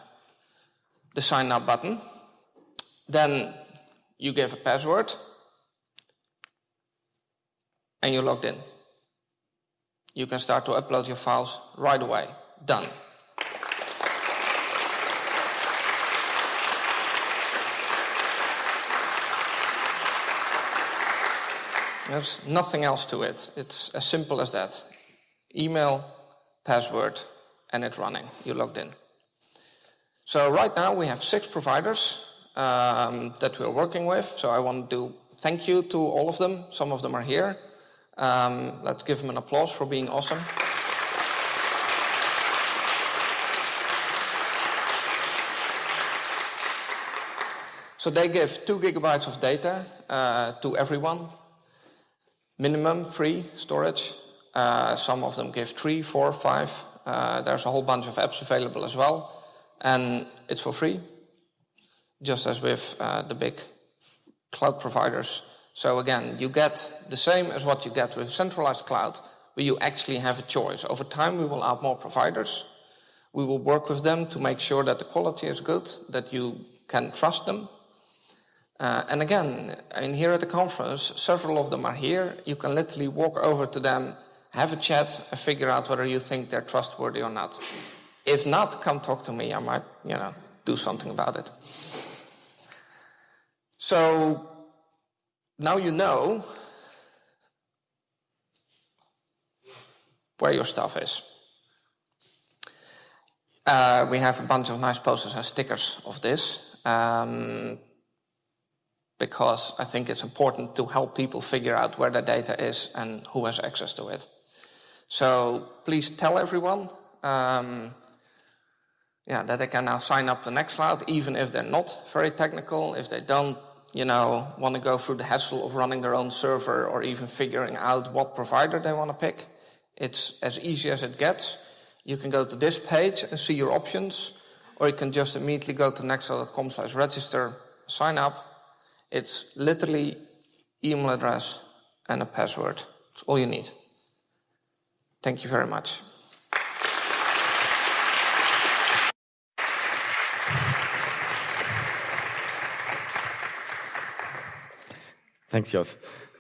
the sign up button. Then you give a password and you're logged in. You can start to upload your files right away. Done. There's nothing else to it. It's as simple as that. Email, password, and it's running. You're logged in. So right now we have six providers um, that we're working with. So I want to thank you to all of them. Some of them are here. Um, let's give them an applause for being awesome. So they give two gigabytes of data uh, to everyone minimum free storage. Uh, some of them give three, four, five. Uh, there's a whole bunch of apps available as well. And it's for free, just as with uh, the big cloud providers. So again, you get the same as what you get with centralized cloud, but you actually have a choice. Over time, we will add more providers. We will work with them to make sure that the quality is good, that you can trust them, uh, and again, I mean, here at the conference, several of them are here. You can literally walk over to them, have a chat, and figure out whether you think they're trustworthy or not. If not, come talk to me. I might, you know, do something about it. So now you know where your stuff is. Uh, we have a bunch of nice posters and stickers of this. Um, because I think it's important to help people figure out where their data is and who has access to it. So please tell everyone um, yeah, that they can now sign up to Nextcloud, even if they're not very technical, if they don't you know, want to go through the hassle of running their own server or even figuring out what provider they want to pick. It's as easy as it gets. You can go to this page and see your options, or you can just immediately go to nextcloud.com slash register, sign up, it's literally email address and a password. It's all you need. Thank you very much. Thanks, Jos.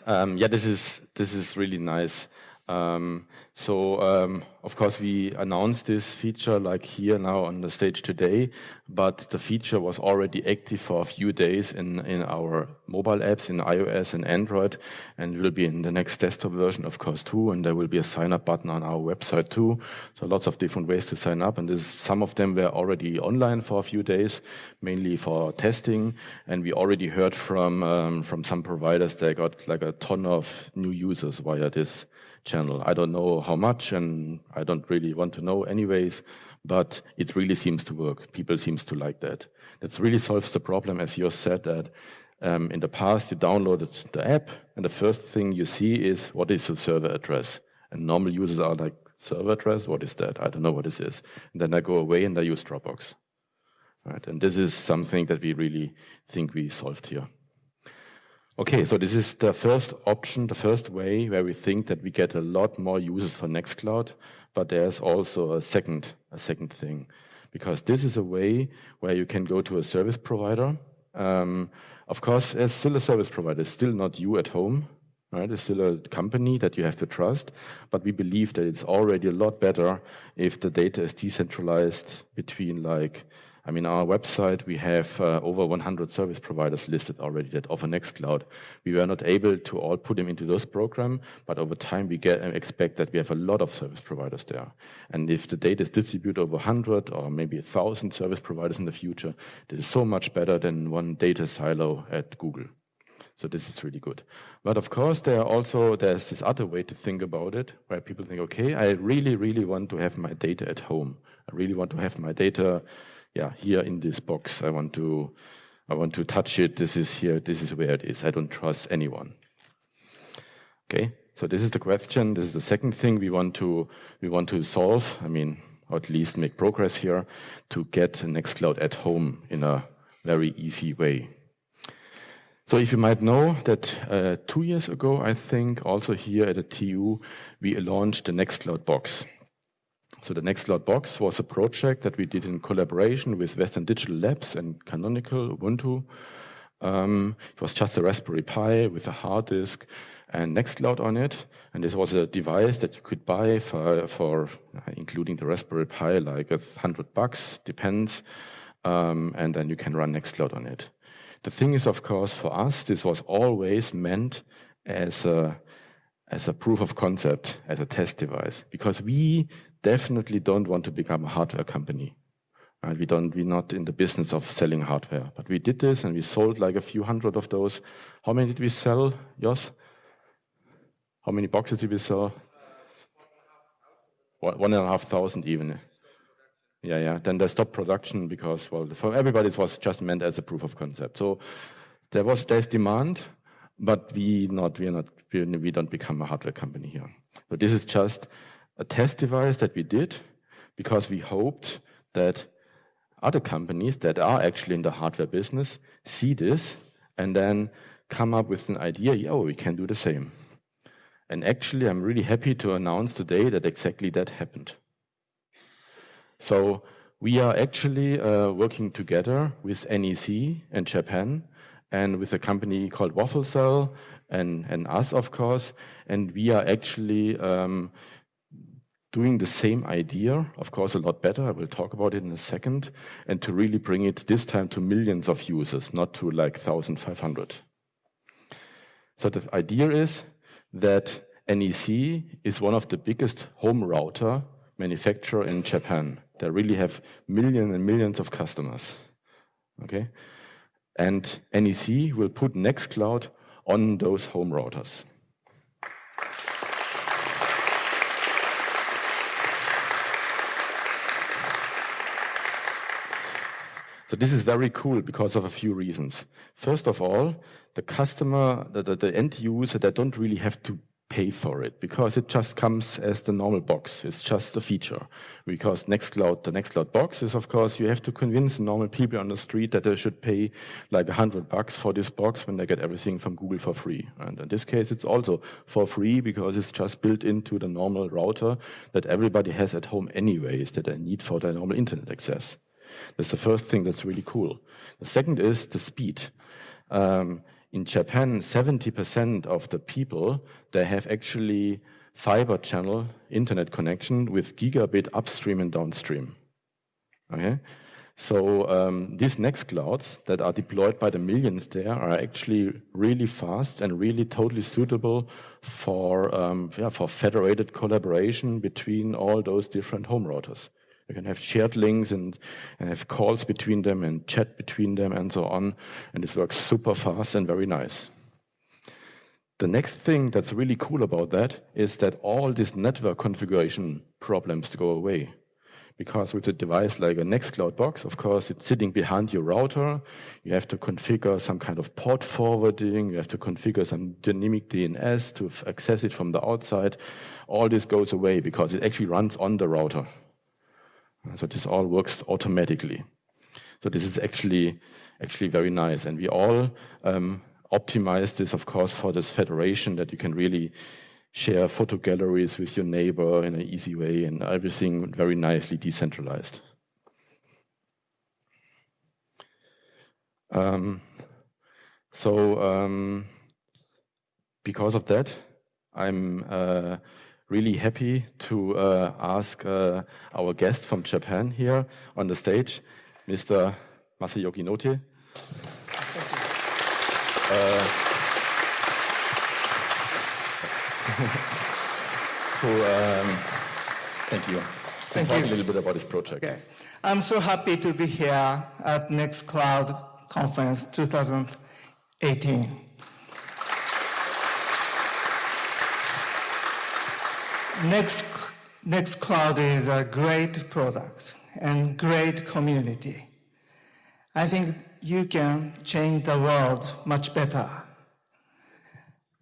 Um, yeah, this is this is really nice. Um, so um, of course we announced this feature like here now on the stage today, but the feature was already active for a few days in, in our mobile apps in iOS and Android and will be in the next desktop version of course too and there will be a sign up button on our website too. So lots of different ways to sign up and this, some of them were already online for a few days, mainly for testing and we already heard from, um, from some providers they got like a ton of new users via this channel. I don't know how much and I don't really want to know anyways, but it really seems to work. People seems to like that. That really solves the problem, as you said, that um, in the past you downloaded the app and the first thing you see is what is the server address? And normal users are like, server address, what is that? I don't know what this is. And then I go away and I use Dropbox. Right? And this is something that we really think we solved here. Okay, so this is the first option, the first way where we think that we get a lot more users for Nextcloud, but there's also a second, a second thing, because this is a way where you can go to a service provider. Um, of course, it's still a service provider, it's still not you at home, right? It's still a company that you have to trust, but we believe that it's already a lot better if the data is decentralized between like I mean, our website, we have uh, over 100 service providers listed already that offer Nextcloud. We were not able to all put them into those program, but over time we get and expect that we have a lot of service providers there. And if the data is distributed over 100 or maybe 1,000 service providers in the future, this is so much better than one data silo at Google. So this is really good. But of course, there are also there's this other way to think about it, where people think, okay, I really, really want to have my data at home. I really want to have my data yeah, here in this box. I want to, I want to touch it. This is here. This is where it is. I don't trust anyone. Okay. So this is the question. This is the second thing we want to, we want to solve. I mean, or at least make progress here to get Nextcloud at home in a very easy way. So if you might know that uh, two years ago, I think, also here at the TU, we launched the Nextcloud box. So the Nextcloud Box was a project that we did in collaboration with Western Digital Labs and Canonical Ubuntu. Um, it was just a Raspberry Pi with a hard disk and Nextcloud on it. And this was a device that you could buy for, for uh, including the Raspberry Pi, like a hundred bucks, depends. Um, and then you can run Nextcloud on it. The thing is, of course, for us, this was always meant as a, as a proof of concept, as a test device, because we definitely don't want to become a hardware company. And we don't, we're not in the business of selling hardware. But we did this and we sold like a few hundred of those. How many did we sell, Jos? How many boxes did we sell? One and a half thousand even. Yeah, yeah. Then they stopped production because, well, for everybody it was just meant as a proof of concept. So there was there's demand, but we not we are not we, we don't become a hardware company here. So this is just a test device that we did because we hoped that other companies that are actually in the hardware business see this and then come up with an idea, yeah, we can do the same. And actually, I'm really happy to announce today that exactly that happened. So we are actually uh, working together with NEC in Japan and with a company called WaffleCell and, and us, of course. And we are actually um, doing the same idea, of course, a lot better. I will talk about it in a second, and to really bring it this time to millions of users, not to like 1,500. So the idea is that NEC is one of the biggest home router manufacturer in Japan. They really have millions and millions of customers. Okay, and NEC will put Nextcloud on those home routers. So this is very cool because of a few reasons. First of all, the customer, the, the, the, end user, they don't really have to pay for it because it just comes as the normal box. It's just a feature. Because Nextcloud, the Nextcloud box is, of course, you have to convince normal people on the street that they should pay like a hundred bucks for this box when they get everything from Google for free. And in this case, it's also for free because it's just built into the normal router that everybody has at home anyways that they need for their normal internet access. That's the first thing that's really cool. The second is the speed. Um, in Japan, 70% of the people, they have actually fiber channel internet connection with gigabit upstream and downstream. Okay? So um, these Nextclouds that are deployed by the millions there are actually really fast and really totally suitable for, um, yeah, for federated collaboration between all those different home routers. You can have shared links and, and have calls between them and chat between them and so on. And this works super fast and very nice. The next thing that's really cool about that is that all these network configuration problems go away. Because with a device like a Nextcloud box, of course, it's sitting behind your router. You have to configure some kind of port forwarding. You have to configure some dynamic DNS to access it from the outside. All this goes away because it actually runs on the router. So this all works automatically. So this is actually actually very nice, and we all um, optimize this, of course, for this federation that you can really share photo galleries with your neighbor in an easy way, and everything very nicely decentralized. Um, so um, because of that, I'm uh, really happy to uh, ask uh, our guest from Japan here on the stage, Mr. Masayoki Note. Uh, so, um, thank you. Thank Talk you. a little bit about this project. Okay. I'm so happy to be here at Nextcloud Conference 2018. Next, Nextcloud is a great product and great community. I think you can change the world much better.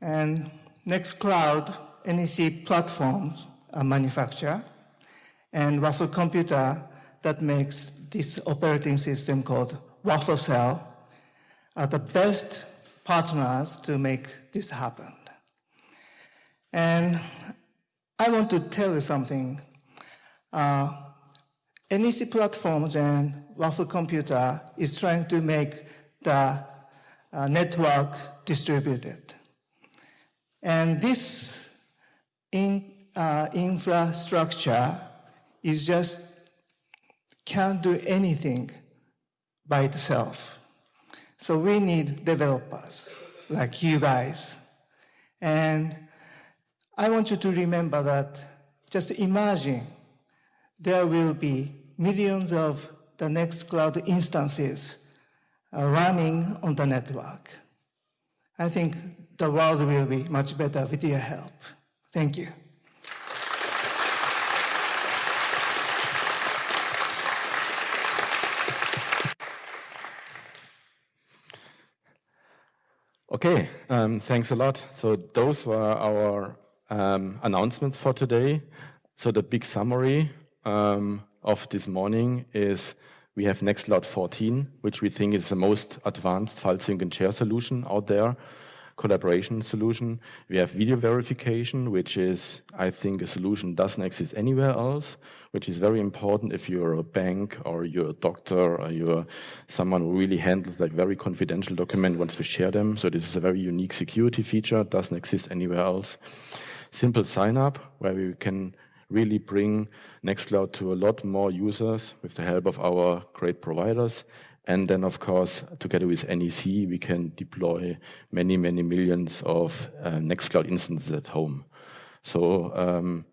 And Nextcloud NEC platforms are manufactured and Waffle Computer that makes this operating system called Waffle Cell are the best partners to make this happen. And I want to tell you something. Uh, NEC platforms and Waffle Computer is trying to make the uh, network distributed. And this in, uh, infrastructure is just can't do anything by itself. So we need developers like you guys. And I want you to remember that just imagine there will be millions of the Nextcloud instances uh, running on the network. I think the world will be much better with your help. Thank you. Okay, um, thanks a lot. So those were our um, announcements for today. So the big summary um, of this morning is we have Nextcloud 14, which we think is the most advanced file sync and share solution out there, collaboration solution. We have video verification, which is, I think, a solution doesn't exist anywhere else, which is very important if you're a bank or you're a doctor or you're someone who really handles like very confidential document, wants to share them. So this is a very unique security feature, doesn't exist anywhere else. Simple sign up, where we can really bring Nextcloud to a lot more users with the help of our great providers. And then, of course, together with NEC, we can deploy many, many millions of uh, Nextcloud instances at home. So um,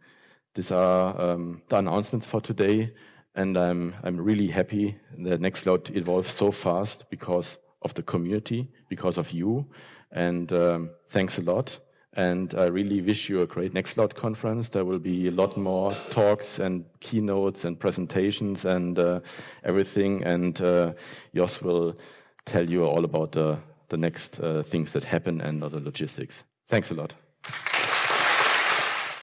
these are um, the announcements for today. And I'm, I'm really happy that Nextcloud evolves so fast because of the community, because of you. And um, thanks a lot. And I really wish you a great Nextcloud conference. There will be a lot more talks and keynotes and presentations and uh, everything. And uh, Jos will tell you all about the, the next uh, things that happen and other logistics. Thanks a lot.